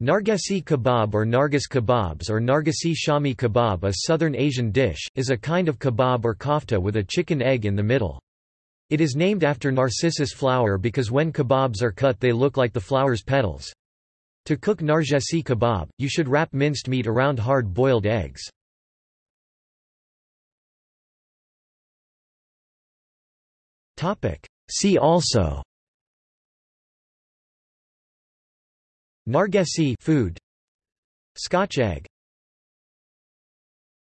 Nargesi kebab or Nargis kebabs or Nargesi Shami kebab a southern Asian dish, is a kind of kebab or kofta with a chicken egg in the middle. It is named after narcissus flower because when kebabs are cut they look like the flower's petals. To cook nargesi kebab, you should wrap minced meat around hard-boiled eggs. See also Nargesi food. Scotch egg